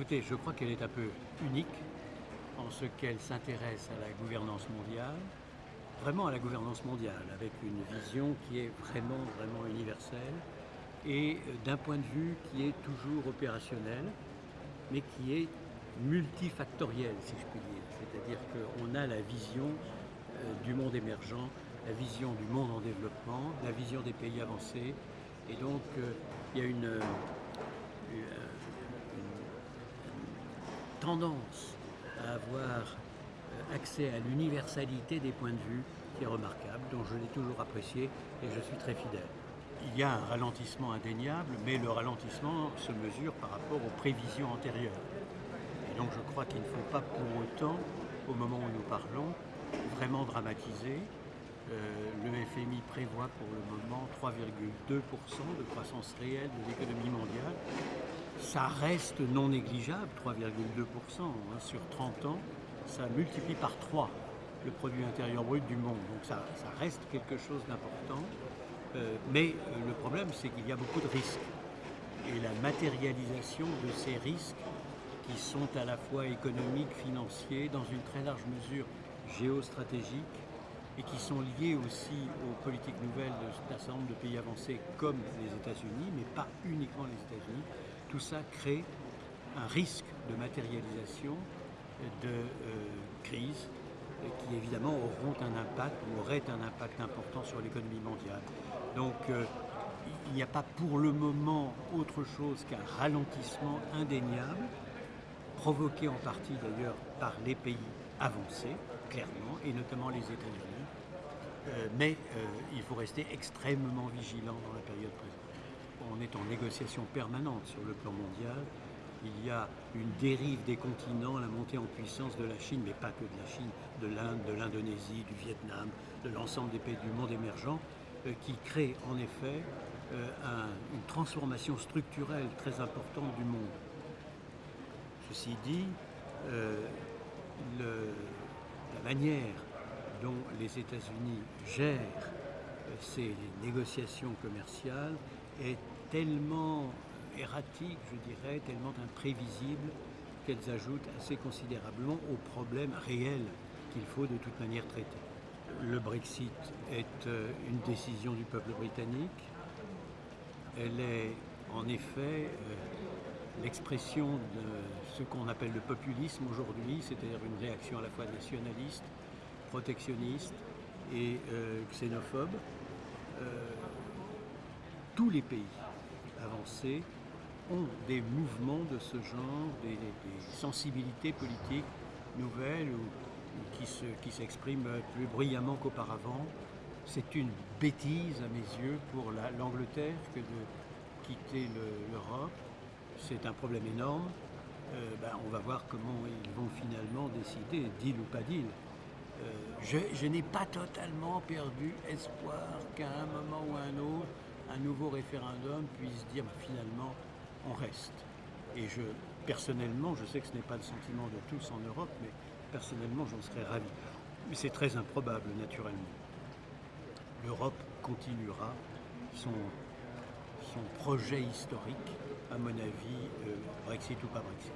Écoutez, je crois qu'elle est un peu unique en ce qu'elle s'intéresse à la gouvernance mondiale, vraiment à la gouvernance mondiale, avec une vision qui est vraiment, vraiment universelle et euh, d'un point de vue qui est toujours opérationnel, mais qui est multifactoriel, si je puis dire. C'est-à-dire qu'on a la vision euh, du monde émergent, la vision du monde en développement, la vision des pays avancés, et donc euh, il y a une, une tendance à avoir accès à l'universalité des points de vue qui est remarquable, dont je l'ai toujours apprécié et je suis très fidèle. Il y a un ralentissement indéniable, mais le ralentissement se mesure par rapport aux prévisions antérieures. Et donc je crois qu'il ne faut pas pour autant, au moment où nous parlons, vraiment dramatiser. Euh, le FMI prévoit pour le moment 3,2% de croissance réelle de l'économie mondiale. Ça reste non négligeable, 3,2% hein, sur 30 ans. Ça multiplie par 3 le produit intérieur brut du monde. Donc ça, reste quelque chose d'important. Euh, mais euh, le problème, c'est qu'il y a beaucoup de risques. Et la matérialisation de ces risques, qui sont à la fois économiques, financiers, dans une très large mesure géostratégiques, et qui sont liés aussi aux politiques nouvelles d'un certain nombre de pays avancés comme les États-Unis, mais pas uniquement les États-Unis, tout ça crée un risque de matérialisation de euh, crise qui évidemment auront un impact ou auraient un impact important sur l'économie mondiale. Donc euh, il n'y a pas pour le moment autre chose qu'un ralentissement indéniable, provoqué en partie d'ailleurs par les pays avancés, clairement, et notamment les États-Unis. Euh, mais euh, il faut rester extrêmement vigilant dans la période présente. On est en négociation permanente sur le plan mondial il y a une dérive des continents, la montée en puissance de la Chine, mais pas que de la Chine, de l'Inde, de l'Indonésie, du Vietnam, de l'ensemble des pays du monde émergent, euh, qui crée en effet une transformation structurelle très importante du monde. Ceci dit, la manière dont les États-Unis gèrent ces négociations commerciales est tellement erratique, je dirais, tellement imprévisible qu'elles ajoutent assez considérablement aux problèmes réels qu'il faut de toute manière traiter. Le Brexit est euh, une décision du peuple britannique. Elle est en effet euh, l'expression de ce qu'on appelle le populisme aujourd'hui, c'est-à-dire une réaction à la fois nationaliste, protectionniste et euh, xénophobe. tous les pays avancés ont des mouvements de ce genre, des, sensibilités politiques nouvelles ou, qui s'expriment plus bruyamment qu'auparavant. C'est une bêtise à mes yeux pour l'Angleterre que de quitter l'Europe. C'est un problème énorme. Euh, ben, on va voir comment ils vont finalement décider, deal ou pas deal. Euh, je, n'ai pas totalement perdu espoir qu'à un moment ou à un autre, un nouveau référendum puisse dire ben, finalement on reste. Et je, personnellement, je sais que ce n'est pas le sentiment de tous en Europe, mais personnellement, j'en serais ravi. Mais c'est très improbable, naturellement. L'Europe continuera son, son projet historique, à mon avis, euh, Brexit ou pas Brexit.